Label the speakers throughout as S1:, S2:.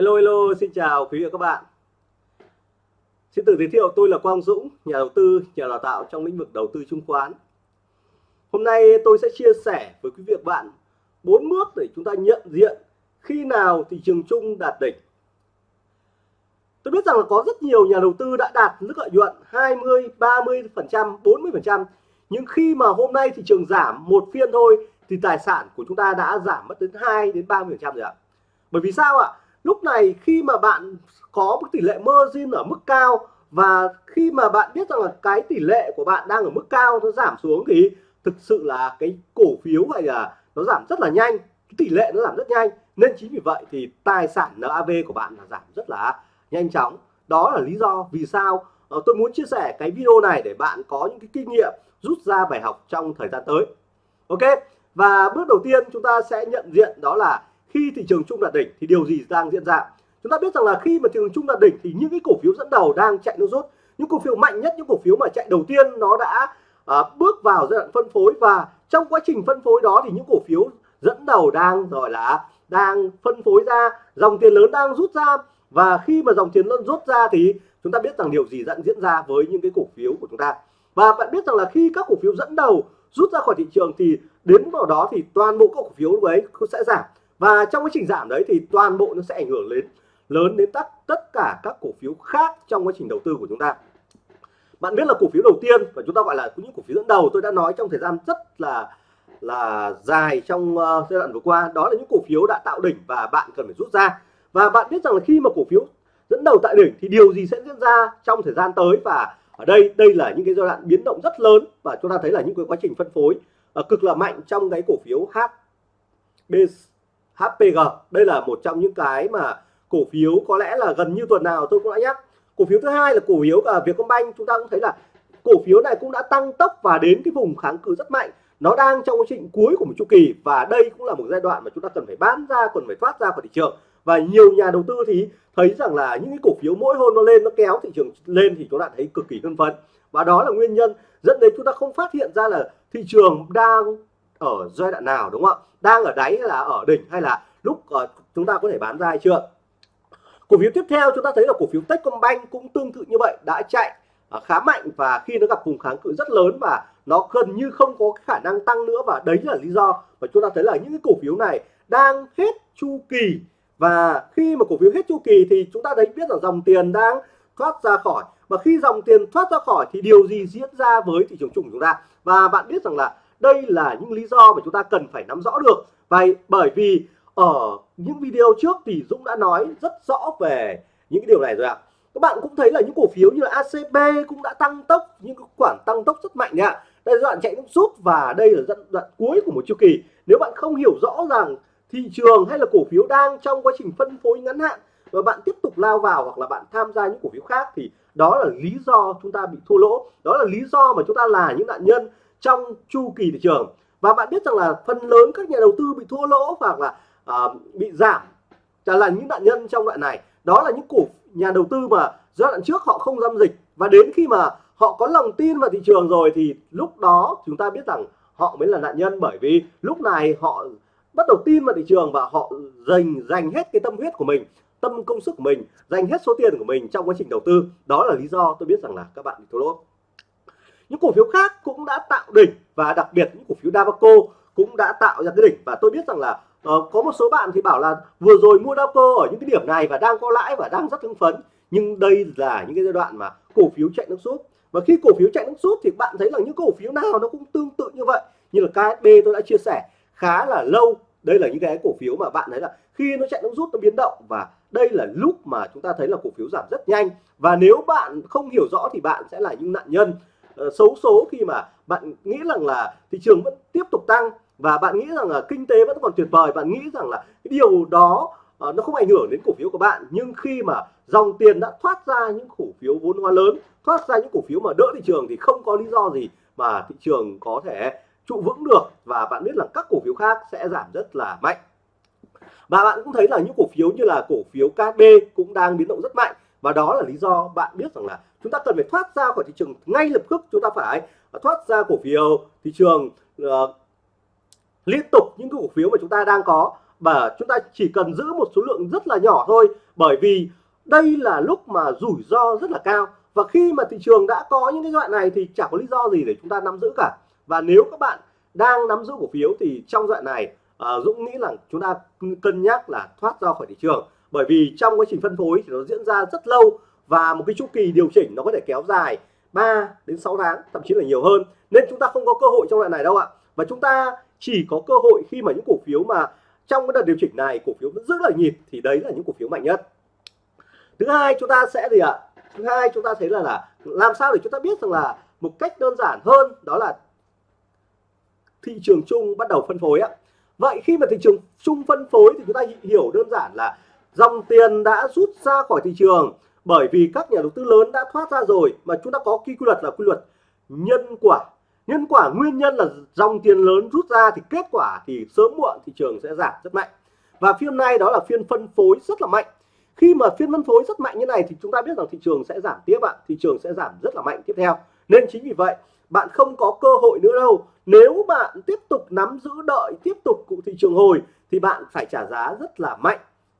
S1: Hello hello, xin chào quý vị và các bạn. Xin tự giới thiệu tôi là Quang Dũng, nhà đầu tư, nhà đào tạo trong lĩnh vực đầu tư chứng khoán. Hôm nay tôi sẽ chia sẻ với quý vị và các bạn bốn bước để chúng ta nhận diện khi nào thị trường chung đạt đỉnh. Tôi biết rằng là có rất nhiều nhà đầu tư đã đạt mức lợi nhuận 20, 30%, 40% nhưng khi mà hôm nay thị trường giảm một phiên thôi thì tài sản của chúng ta đã giảm mất đến 2 đến 30% rồi ạ. Bởi vì sao ạ? Lúc này khi mà bạn có một tỷ lệ margin ở mức cao và khi mà bạn biết rằng là cái tỷ lệ của bạn đang ở mức cao nó giảm xuống thì thực sự là cái cổ phiếu này là nó giảm rất là nhanh, cái tỷ lệ nó giảm rất nhanh. Nên chính vì vậy thì tài sản NAV của bạn là giảm rất là nhanh chóng. Đó là lý do vì sao ờ, tôi muốn chia sẻ cái video này để bạn có những cái kinh nghiệm rút ra bài học trong thời gian tới. Ok? Và bước đầu tiên chúng ta sẽ nhận diện đó là khi thị trường chung đạt đỉnh thì điều gì đang diễn ra? Chúng ta biết rằng là khi mà thị trường chung đạt đỉnh thì những cái cổ phiếu dẫn đầu đang chạy nước rút. Những cổ phiếu mạnh nhất những cổ phiếu mà chạy đầu tiên nó đã à, bước vào giai đoạn phân phối và trong quá trình phân phối đó thì những cổ phiếu dẫn đầu đang gọi là đang phân phối ra dòng tiền lớn đang rút ra. Và khi mà dòng tiền lớn rút ra thì chúng ta biết rằng điều gì dẫn diễn ra với những cái cổ phiếu của chúng ta. Và bạn biết rằng là khi các cổ phiếu dẫn đầu rút ra khỏi thị trường thì đến vào đó thì toàn bộ các cổ phiếu ấy sẽ giảm và trong quá trình giảm đấy thì toàn bộ nó sẽ ảnh hưởng đến lớn đến tất tất cả các cổ phiếu khác trong quá trình đầu tư của chúng ta. Bạn biết là cổ phiếu đầu tiên và chúng ta gọi là những cổ phiếu dẫn đầu tôi đã nói trong thời gian rất là là dài trong uh, giai đoạn vừa qua đó là những cổ phiếu đã tạo đỉnh và bạn cần phải rút ra. Và bạn biết rằng là khi mà cổ phiếu dẫn đầu tại đỉnh thì điều gì sẽ diễn ra trong thời gian tới? Và ở đây đây là những cái giai đoạn biến động rất lớn và chúng ta thấy là những cái quá trình phân phối uh, cực là mạnh trong cái cổ phiếu HBC HPG đây là một trong những cái mà cổ phiếu có lẽ là gần như tuần nào tôi cũng đã nhắc. Cổ phiếu thứ hai là cổ phiếu ở Vietcombank. Chúng ta cũng thấy là cổ phiếu này cũng đã tăng tốc và đến cái vùng kháng cự rất mạnh. Nó đang trong quá trình cuối của một chu kỳ và đây cũng là một giai đoạn mà chúng ta cần phải bán ra, cần phải thoát ra khỏi thị trường. Và nhiều nhà đầu tư thì thấy rằng là những cái cổ phiếu mỗi hôm nó lên, nó kéo thị trường lên thì chúng ta thấy cực kỳ hưng phấn. Và đó là nguyên nhân dẫn đến chúng ta không phát hiện ra là thị trường đang ở giai đoạn nào đúng không ạ? Đang ở đáy hay là ở đỉnh hay là lúc uh, chúng ta có thể bán ra hay chưa? Cổ phiếu tiếp theo chúng ta thấy là cổ phiếu Techcombank cũng tương tự như vậy đã chạy uh, khá mạnh và khi nó gặp vùng kháng cự rất lớn và nó gần như không có khả năng tăng nữa và đấy là lý do mà chúng ta thấy là những cái cổ phiếu này đang hết chu kỳ. Và khi mà cổ phiếu hết chu kỳ thì chúng ta thấy biết là dòng tiền đang thoát ra khỏi. Và khi dòng tiền thoát ra khỏi thì điều gì diễn ra với thị trường chung của chúng ta? Và bạn biết rằng là đây là những lý do mà chúng ta cần phải nắm rõ được. Và bởi vì ở những video trước thì Dũng đã nói rất rõ về những cái điều này rồi ạ. Các bạn cũng thấy là những cổ phiếu như là ACB cũng đã tăng tốc những khoản tăng tốc rất mạnh ạ. Đây là đoạn chạy nước rút và đây là đoạn, đoạn cuối của một chu kỳ. Nếu bạn không hiểu rõ rằng thị trường hay là cổ phiếu đang trong quá trình phân phối ngắn hạn và bạn tiếp tục lao vào hoặc là bạn tham gia những cổ phiếu khác thì đó là lý do chúng ta bị thua lỗ. Đó là lý do mà chúng ta là những nạn nhân trong chu kỳ thị trường. Và bạn biết rằng là phần lớn các nhà đầu tư bị thua lỗ hoặc là uh, bị giảm trả là những nạn nhân trong đoạn này. Đó là những cổ nhà đầu tư mà giai đoạn trước họ không giao dịch. Và đến khi mà họ có lòng tin vào thị trường rồi thì lúc đó chúng ta biết rằng họ mới là nạn nhân. Bởi vì lúc này họ bắt đầu tin vào thị trường và họ dành dành hết cái tâm huyết của mình tâm công sức của mình dành hết số tiền của mình trong quá trình đầu tư. Đó là lý do tôi biết rằng là các bạn bị thua lỗ những cổ phiếu khác cũng đã tạo đỉnh và đặc biệt những cổ phiếu Davaco cũng đã tạo ra cái đỉnh. Và tôi biết rằng là uh, có một số bạn thì bảo là vừa rồi mua Davaco ở những cái điểm này và đang có lãi và đang rất hưng phấn. Nhưng đây là những cái giai đoạn mà cổ phiếu chạy nước rút và khi cổ phiếu chạy nước rút thì bạn thấy là những cổ phiếu nào nó cũng tương tự như vậy. Như là KSB tôi đã chia sẻ khá là lâu. Đây là những cái cổ phiếu mà bạn thấy là khi nó chạy nước rút nó biến động. Và đây là lúc mà chúng ta thấy là cổ phiếu giảm rất nhanh. Và nếu bạn không hiểu rõ thì bạn sẽ là những nạn nhân. Ờ, xấu số khi mà bạn nghĩ rằng là thị trường vẫn tiếp tục tăng và bạn nghĩ rằng là kinh tế vẫn còn tuyệt vời bạn nghĩ rằng là cái điều đó uh, nó không ảnh hưởng đến cổ phiếu của bạn. Nhưng khi mà dòng tiền đã thoát ra những cổ phiếu vốn hóa lớn thoát ra những cổ phiếu mà đỡ thị trường thì không có lý do gì mà thị trường có thể trụ vững được và bạn biết là các cổ phiếu khác sẽ giảm rất là mạnh. Và bạn cũng thấy là những cổ phiếu như là cổ phiếu KB cũng đang biến động rất mạnh và đó là lý do bạn biết rằng là chúng ta cần phải thoát ra khỏi thị trường ngay lập tức chúng ta phải thoát ra cổ phiếu thị trường uh, liên tục những cái cổ phiếu mà chúng ta đang có. Và chúng ta chỉ cần giữ một số lượng rất là nhỏ thôi bởi vì đây là lúc mà rủi ro rất là cao. Và khi mà thị trường đã có những cái đoạn này thì chẳng có lý do gì để chúng ta nắm giữ cả. Và nếu các bạn đang nắm giữ cổ phiếu thì trong đoạn này uh, Dũng nghĩ là chúng ta cân nhắc là thoát ra khỏi thị trường. Bởi vì trong quá trình phân phối thì nó diễn ra rất lâu và một cái chu kỳ điều chỉnh nó có thể kéo dài 3 đến 6 tháng, thậm chí là nhiều hơn. Nên chúng ta không có cơ hội trong đoạn này đâu ạ. Và chúng ta chỉ có cơ hội khi mà những cổ phiếu mà trong cái đợt điều chỉnh này, cổ phiếu vẫn rất là nhịp, thì đấy là những cổ phiếu mạnh nhất. Thứ hai chúng ta sẽ gì ạ? Thứ hai chúng ta thấy là là làm sao để chúng ta biết rằng là một cách đơn giản hơn đó là thị trường chung bắt đầu phân phối ạ. Vậy khi mà thị trường chung phân phối thì chúng ta hiểu đơn giản là dòng tiền đã rút ra khỏi thị trường bởi vì các nhà đầu tư lớn đã thoát ra rồi mà chúng ta có quy luật là quy luật nhân quả. Nhân quả nguyên nhân là dòng tiền lớn rút ra thì kết quả thì sớm muộn thị trường sẽ giảm rất mạnh. Và phiên nay đó là phiên phân phối rất là mạnh. Khi mà phiên phân phối rất mạnh như này thì chúng ta biết rằng thị trường sẽ giảm tiếp ạ. Thị trường sẽ giảm rất là mạnh tiếp theo. Nên chính vì vậy, bạn không có cơ hội nữa đâu. Nếu bạn tiếp tục nắm giữ đợi tiếp tục cụ thị trường hồi thì bạn phải trả giá rất là mạnh,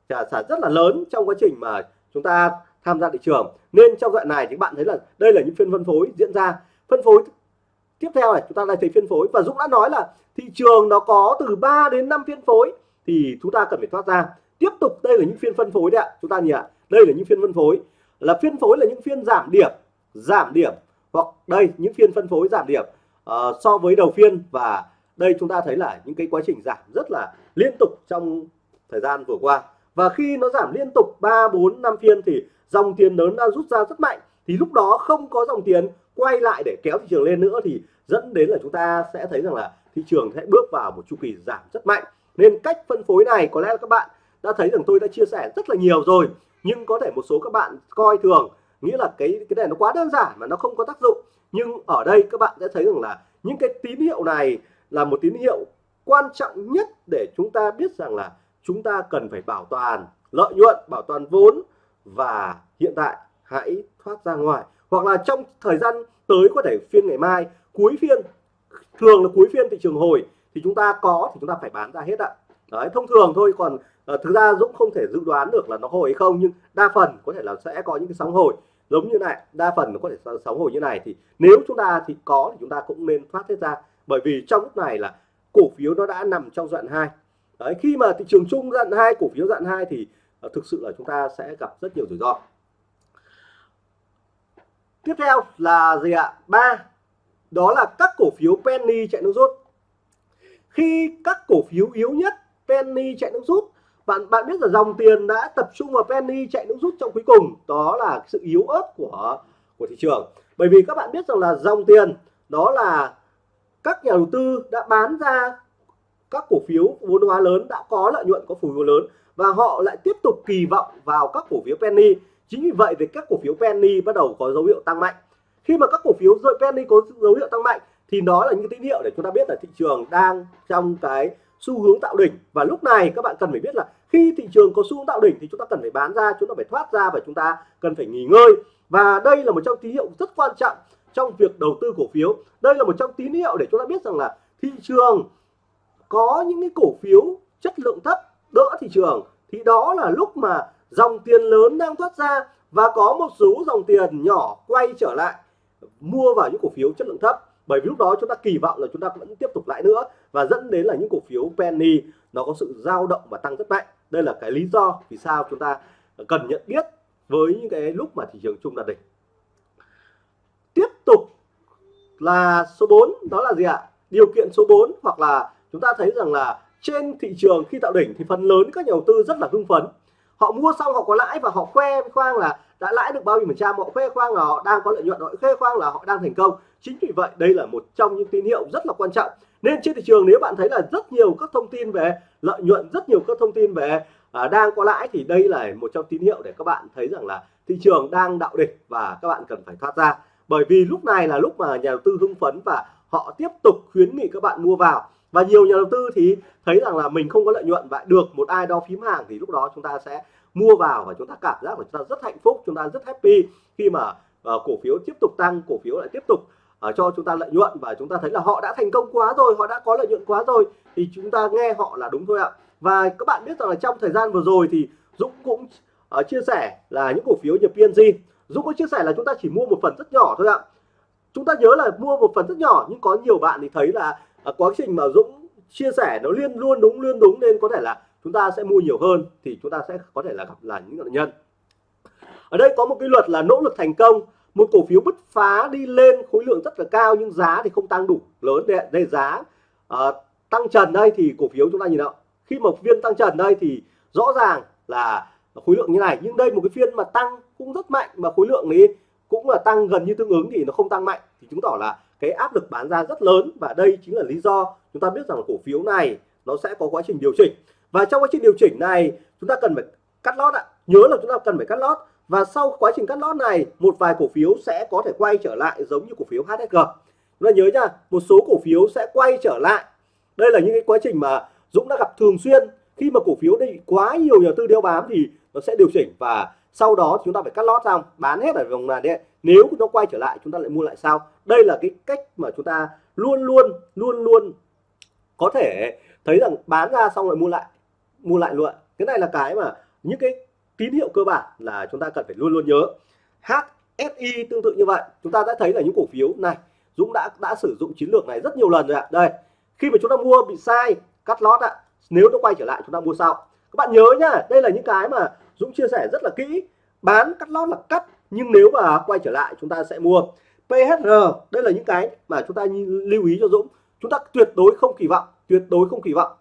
S1: trả giá rất là lớn trong quá trình mà chúng ta tham gia thị trường. Nên trong đoạn này thì bạn thấy là đây là những phiên phân phối diễn ra. Phân phối tiếp theo này chúng ta lại thấy phiên phối. Và Dũng đã nói là thị trường nó có từ 3 đến 5 phiên phối thì chúng ta cần phải thoát ra. Tiếp tục đây là những phiên phân phối đấy ạ. Chúng ta nhỉ đây là những phiên phân phối. Là phiên phối là những phiên giảm điểm giảm điểm. Hoặc đây những phiên phân phối giảm điểm uh, so với đầu phiên. Và đây chúng ta thấy là những cái quá trình giảm rất là liên tục trong thời gian vừa qua. Và khi nó giảm liên tục 3 4 5 phiên thì dòng tiền lớn đã rút ra rất mạnh. Thì lúc đó không có dòng tiền, quay lại để kéo thị trường lên nữa thì dẫn đến là chúng ta sẽ thấy rằng là thị trường sẽ bước vào một chu kỳ giảm rất mạnh. Nên cách phân phối này có lẽ là các bạn đã thấy rằng tôi đã chia sẻ rất là nhiều rồi. Nhưng có thể một số các bạn coi thường, nghĩa là cái cái này nó quá đơn giản mà nó không có tác dụng. Nhưng ở đây các bạn sẽ thấy rằng là những cái tín hiệu này là một tín hiệu quan trọng nhất để chúng ta biết rằng là chúng ta cần phải bảo toàn lợi nhuận, bảo toàn vốn và hiện tại hãy thoát ra ngoài. Hoặc là trong thời gian tới có thể phiên ngày mai cuối phiên thường là cuối phiên thị trường hồi thì chúng ta có thì chúng ta phải bán ra hết ạ. Đấy thông thường thôi còn à, thực ra Dũng không thể dự đoán được là nó hồi hay không nhưng đa phần có thể là sẽ có những cái sóng hồi. Giống như này đa phần nó có thể sóng hồi như này thì nếu chúng ta thì có thì chúng ta cũng nên thoát hết ra. Bởi vì trong lúc này là cổ phiếu nó đã nằm trong đoạn hai. Đấy khi mà thị trường chung đoạn hai cổ phiếu đoạn hai thì Ờ, thực sự là chúng ta sẽ gặp rất nhiều rủi ro. Tiếp theo là gì ạ? Ba, đó là các cổ phiếu penny chạy nước rút. Khi các cổ phiếu yếu nhất penny chạy nước rút, bạn bạn biết là dòng tiền đã tập trung vào penny chạy nước rút trong cuối cùng. Đó là sự yếu ớt của của thị trường. Bởi vì các bạn biết rằng là dòng tiền, đó là các nhà đầu tư đã bán ra các cổ phiếu vốn hóa lớn đã có lợi nhuận, có phù vốn lớn và họ lại tiếp tục kỳ vọng vào các cổ phiếu penny. Chính vì vậy thì các cổ phiếu penny bắt đầu có dấu hiệu tăng mạnh. Khi mà các cổ phiếu rơi penny có dấu hiệu tăng mạnh thì đó là những tín hiệu để chúng ta biết là thị trường đang trong cái xu hướng tạo đỉnh. Và lúc này các bạn cần phải biết là khi thị trường có xu hướng tạo đỉnh thì chúng ta cần phải bán ra, chúng ta phải thoát ra và chúng ta cần phải nghỉ ngơi. Và đây là một trong tín hiệu rất quan trọng trong việc đầu tư cổ phiếu. Đây là một trong tín hiệu để chúng ta biết rằng là thị trường có những cái cổ phiếu chất lượng thấp, đỡ thị trường, thì đó là lúc mà dòng tiền lớn đang thoát ra và có một số dòng tiền nhỏ quay trở lại, mua vào những cổ phiếu chất lượng thấp. Bởi vì lúc đó chúng ta kỳ vọng là chúng ta vẫn tiếp tục lại nữa và dẫn đến là những cổ phiếu penny nó có sự dao động và tăng rất mạnh. Đây là cái lý do vì sao chúng ta cần nhận biết với những cái lúc mà thị trường chung đạt đỉnh. Tiếp tục là số 4 đó là gì ạ? Điều kiện số 4 hoặc là chúng ta thấy rằng là trên thị trường khi tạo đỉnh thì phần lớn các nhà đầu tư rất là hưng phấn. Họ mua xong họ có lãi và họ khoe khoang là đã lãi được bao nhiêu phần trăm họ khoe khoang là họ đang có lợi nhuận họ khoe khoang là họ đang thành công. Chính vì vậy đây là một trong những tín hiệu rất là quan trọng. Nên trên thị trường nếu bạn thấy là rất nhiều các thông tin về lợi nhuận rất nhiều các thông tin về à, đang có lãi thì đây là một trong tín hiệu để các bạn thấy rằng là thị trường đang đạo đỉnh và các bạn cần phải thoát ra. Bởi vì lúc này là lúc mà nhà đầu tư hưng phấn và họ tiếp tục khuyến nghị các bạn mua vào và nhiều nhà đầu tư thì thấy rằng là mình không có lợi nhuận và được một ai đó phím hàng thì lúc đó chúng ta sẽ mua vào và chúng ta cảm giác là chúng ta rất hạnh phúc chúng ta rất happy khi mà uh, cổ phiếu tiếp tục tăng cổ phiếu lại tiếp tục uh, cho chúng ta lợi nhuận và chúng ta thấy là họ đã thành công quá rồi họ đã có lợi nhuận quá rồi thì chúng ta nghe họ là đúng thôi ạ. Và các bạn biết rằng là trong thời gian vừa rồi thì Dũng cũng uh, chia sẻ là những cổ phiếu như PNG Dũng có chia sẻ là chúng ta chỉ mua một phần rất nhỏ thôi ạ. Chúng ta nhớ là mua một phần rất nhỏ nhưng có nhiều bạn thì thấy là à, quá trình mà Dũng chia sẻ nó liên luôn đúng liên đúng nên có thể là chúng ta sẽ mua nhiều hơn thì chúng ta sẽ có thể là gặp là những nạn nhân. Ở đây có một cái luật là nỗ lực thành công. Một cổ phiếu bứt phá đi lên khối lượng rất là cao nhưng giá thì không tăng đủ lớn. Để đây giá à, tăng trần đây thì cổ phiếu chúng ta nhìn nào khi mà viên tăng trần đây thì rõ ràng là khối lượng như này. Nhưng đây một cái phiên mà tăng cũng rất mạnh mà khối lượng ấy cũng là tăng gần như tương ứng thì nó không tăng mạnh. Thì chứng tỏ là cái áp lực bán ra rất lớn và đây chính là lý do chúng ta biết rằng cổ phiếu này nó sẽ có quá trình điều chỉnh. Và trong quá trình điều chỉnh này, chúng ta cần phải cắt lót ạ. Nhớ là chúng ta cần phải cắt lót. Và sau quá trình cắt lót này, một vài cổ phiếu sẽ có thể quay trở lại giống như cổ phiếu HSG chúng ta nhớ nha, một số cổ phiếu sẽ quay trở lại. Đây là những cái quá trình mà Dũng đã gặp thường xuyên. Khi mà cổ phiếu đây quá nhiều nhà tư đeo bám thì nó sẽ điều chỉnh và sau đó chúng ta phải cắt lót xong, bán hết ở vòng này đấy nếu nó quay trở lại, chúng ta lại mua lại sau. Đây là cái cách mà chúng ta luôn luôn luôn luôn có thể thấy rằng bán ra xong lại mua lại mua lại luôn. Cái này là cái mà những cái tín hiệu cơ bản là chúng ta cần phải luôn luôn nhớ. HSI tương tự như vậy. Chúng ta đã thấy là những cổ phiếu này, Dũng đã đã sử dụng chiến lược này rất nhiều lần rồi ạ. Đây, khi mà chúng ta mua bị sai, cắt lót ạ. Nếu nó quay trở lại, chúng ta mua sau. Các bạn nhớ nhá, đây là những cái mà Dũng chia sẻ rất là kỹ, bán cắt lót là cắt, nhưng nếu mà quay trở lại chúng ta sẽ mua. PHR đây là những cái mà chúng ta lưu ý cho Dũng. Chúng ta tuyệt đối không kỳ vọng, tuyệt đối không kỳ vọng.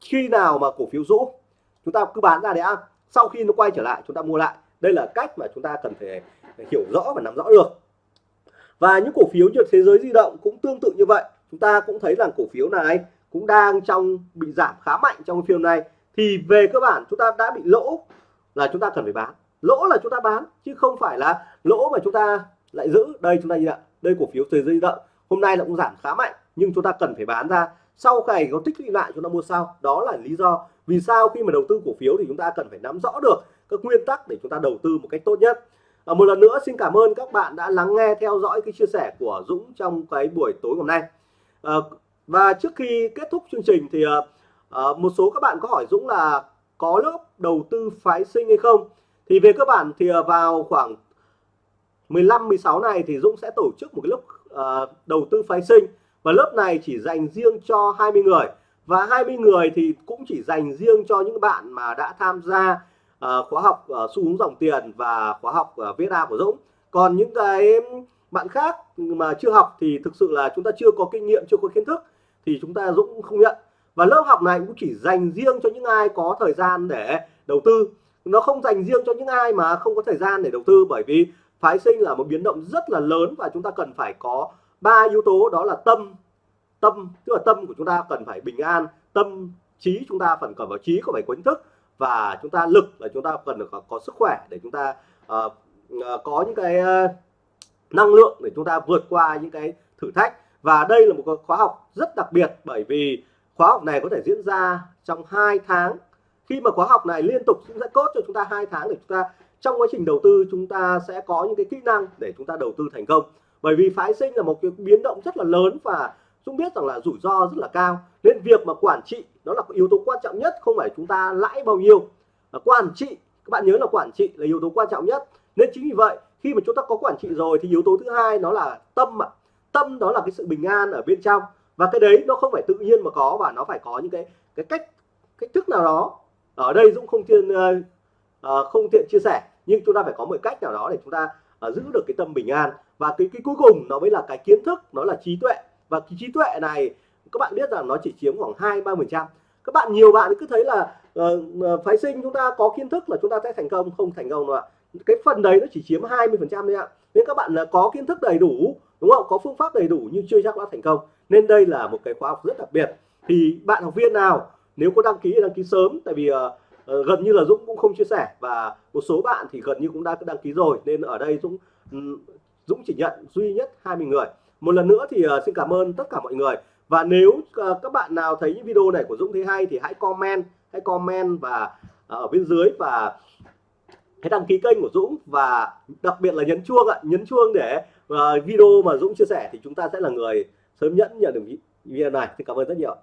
S1: Khi nào mà cổ phiếu rũ, chúng ta cứ bán ra để ăn. Sau khi nó quay trở lại, chúng ta mua lại. Đây là cách mà chúng ta cần phải hiểu rõ và nắm rõ được. Và những cổ phiếu như thế giới di động cũng tương tự như vậy. Chúng ta cũng thấy rằng cổ phiếu này cũng đang trong bị giảm khá mạnh trong phiên này thì về cơ bản, chúng ta đã bị lỗ là chúng ta cần phải bán. Lỗ là chúng ta bán chứ không phải là lỗ mà chúng ta lại giữ. Đây chúng ta nhìn ạ đây cổ phiếu từ dây di động hôm nay là cũng giảm khá mạnh nhưng chúng ta cần phải bán ra. Sau ngày có tích lũy lại chúng ta mua sau. Đó là lý do vì sao khi mà đầu tư cổ phiếu thì chúng ta cần phải nắm rõ được các nguyên tắc để chúng ta đầu tư một cách tốt nhất. À, một lần nữa xin cảm ơn các bạn đã lắng nghe theo dõi cái chia sẻ của Dũng trong cái buổi tối hôm nay. À, và trước khi kết thúc chương trình thì à, à một số các bạn có hỏi Dũng là có lớp đầu tư phái sinh hay không. Thì về cơ bản thì à, vào khoảng 15 16 này thì Dũng sẽ tổ chức một cái lớp uh, đầu tư phái sinh. Và lớp này chỉ dành riêng cho 20 người. Và 20 người thì cũng chỉ dành riêng cho những bạn mà đã tham gia uh, khóa học uh, xu hướng dòng tiền và khóa học uh, VSA của Dũng. Còn những cái bạn khác mà chưa học thì thực sự là chúng ta chưa có kinh nghiệm chưa có kiến thức thì chúng ta Dũng không nhận và lớp học này cũng chỉ dành riêng cho những ai có thời gian để đầu tư. Nó không dành riêng cho những ai mà không có thời gian để đầu tư bởi vì phái sinh là một biến động rất là lớn và chúng ta cần phải có ba yếu tố đó là tâm tâm tức là tâm của chúng ta cần phải bình an tâm trí chúng ta phần cần vào trí có phải quấn thức và chúng ta lực là chúng ta cần được có, có sức khỏe để chúng ta uh, uh, có những cái uh, năng lượng để chúng ta vượt qua những cái thử thách. Và đây là một khóa học rất đặc biệt bởi vì khóa học này có thể diễn ra trong 2 tháng. Khi mà khóa học này liên tục cũng sẽ cốt cho chúng ta hai tháng để chúng ta trong quá trình đầu tư chúng ta sẽ có những cái kỹ năng để chúng ta đầu tư thành công. Bởi vì phái sinh là một cái biến động rất là lớn và chúng biết rằng là rủi ro rất là cao. Nên việc mà quản trị đó là yếu tố quan trọng nhất không phải chúng ta lãi bao nhiêu. À, quản trị các bạn nhớ là quản trị là yếu tố quan trọng nhất. Nên chính vì vậy khi mà chúng ta có quản trị rồi thì yếu tố thứ hai nó là tâm ạ. Tâm đó là cái sự bình an ở bên trong và cái đấy nó không phải tự nhiên mà có và nó phải có những cái cái cách cách thức nào đó. Ở đây Dũng không tiện uh, ờ, ờ, không tiện chia sẻ nhưng chúng ta phải có một cách nào đó để chúng ta uh, giữ được cái tâm bình an. Và cái cái cuối cùng nó mới là cái kiến thức nó là trí tuệ. Và cái trí tuệ này các bạn biết rằng nó chỉ chiếm khoảng hai ba phần trăm. Các bạn nhiều bạn cứ thấy là uh, phái sinh chúng ta có kiến thức là chúng ta sẽ thành công không thành công đâu ạ. Cái phần đấy nó chỉ chiếm 20 phần trăm thôi ạ. Nên các bạn là có kiến thức đầy đủ đúng không? Có phương pháp đầy đủ nhưng chưa chắc đã thành công nên đây là một cái khóa học rất đặc biệt. Thì bạn học viên nào nếu có đăng ký thì đăng ký sớm tại vì uh, uh, gần như là Dũng cũng không chia sẻ và một số bạn thì gần như cũng đã đăng ký rồi. Nên ở đây Dũng um, Dũng chỉ nhận duy nhất 20 người. Một lần nữa thì uh, xin cảm ơn tất cả mọi người. Và nếu uh, các bạn nào thấy những video này của Dũng thấy hay thì hãy comment hãy comment và uh, ở bên dưới và hãy đăng ký kênh của Dũng. Và đặc biệt là nhấn chuông ạ. Nhấn chuông để uh, video mà Dũng chia sẻ thì chúng ta sẽ là người sớm nhất nhận được video này xin cảm ơn rất nhiều.